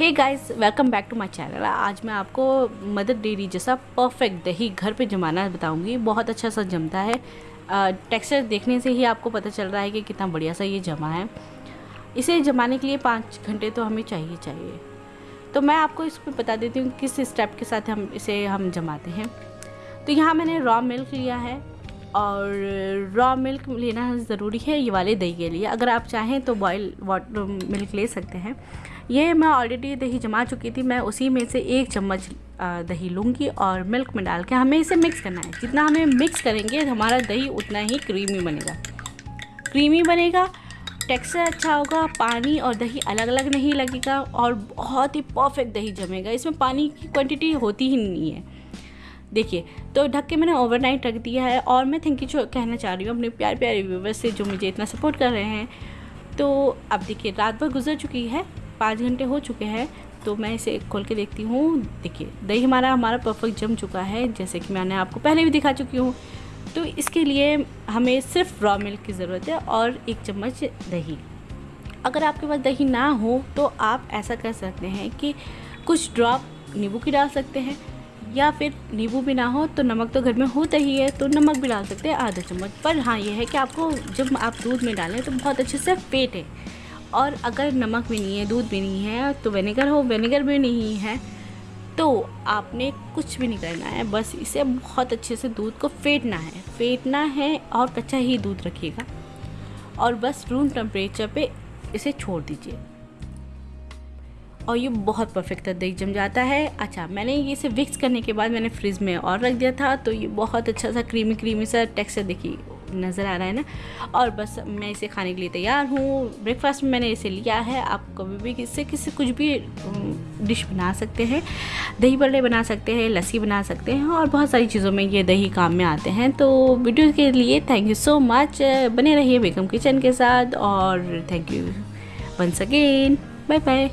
Hey guys welcome back to my channel आज मैं आपको मदर डेरी जैसा परफेक्ट दही घर पे जमाना बताऊँगी। बहुत अच्छा सा जमता है। टेक्सचर देखने से ही आपको पता चल रहा है कि कितना बढ़िया सा ये जमा है। इसे जमाने के लिए पाँच घंटे तो हमें चाहिए चाहिए। तो मैं आपको इस पर बता देती हूँ किस स्टेप के साथ हम इसे, हम जमाते हैं। तो यहाँ मैंने रॉ मिल्क लिया है और रॉ मिल्क लेना ज़रूरी है ये वाले दही के लिए। अगर आप चाहें तो बॉयल वाटर मिल्क ले सकते हैं। ये मैं ऑलरेडी दही जमा चुकी थी, मैं उसी में से एक चम्मच दही लूँगी और मिल्क में डाल के हमें इसे मिक्स करना है। जितना हमें मिक्स करेंगे, हमारा दही उतना ही क्रीमी बनेगा। क्रीमी बनेगा टेक्सचर अच्छा होगा, पानी और दही अलग अलग नहीं लगेगा और बहुत ही परफेक्ट दही जमेगा। इसमें पानी की क्वांटिटी होती ही नहीं है। देखिए तो ढक के मैंने ओवरनाइट रख दिया है और मैं थैंक यू कहना चाह रही हूँ अपने प्यार प्यारे व्यूवर्स से जो मुझे इतना सपोर्ट कर रहे हैं। तो अब देखिए, रात भर गुजर चुकी है पाँच घंटे हो चुके हैं तो मैं इसे खोल के देखती हूँ। देखिए, दही हमारा हमारा परफेक्ट जम चुका है, जैसे कि मैंने आपको पहले भी दिखा चुकी हूँ। तो इसके लिए हमें सिर्फ़ रॉ मिल्क की ज़रूरत है और एक चम्मच दही। अगर आपके पास दही ना हो तो आप ऐसा कर सकते हैं कि कुछ ड्रॉप नींबू की डाल सकते हैं, या फिर नींबू भी ना हो तो नमक तो घर में होता ही है तो नमक भी डाल सकते हैं, आधा चम्मच। पर हाँ ये है कि आपको जब आप दूध में डालें तो बहुत अच्छे से है। और अगर नमक भी नहीं है, दूध भी नहीं है तो विनेगर हो विनेगर भी नहीं है तो आपने कुछ भी नहीं करना है। बस इसे बहुत अच्छे से दूध को फेंटना है। फेंटना है और कच्चा ही दूध रखिएगा। और बस रूम टेम्परेचर पे इसे छोड़ दीजिए। और ये बहुत परफेक्ट दही जम जाता है। अच्छा मैंने ये इसे विक्स करने के बाद मैंने फ्रिज में और रख दिया था तो ये बहुत अच्छा सा क्रीमी क्रीमी सा टेक्सचर देखिए। नज़र आ रहा है ना। और बस मैं इसे खाने के लिए तैयार हूँ। ब्रेकफास्ट में मैंने इसे लिया है। आप कभी भी किससे किसी कुछ भी डिश बना सकते हैं। दही बड़े बना सकते हैं, लस्सी बना सकते हैं और बहुत सारी चीज़ों में ये दही काम में आते हैं। तो वीडियो के लिए थैंक यू सो मच बने रहिए बेगम किचन के साथ और thank you once again bye bye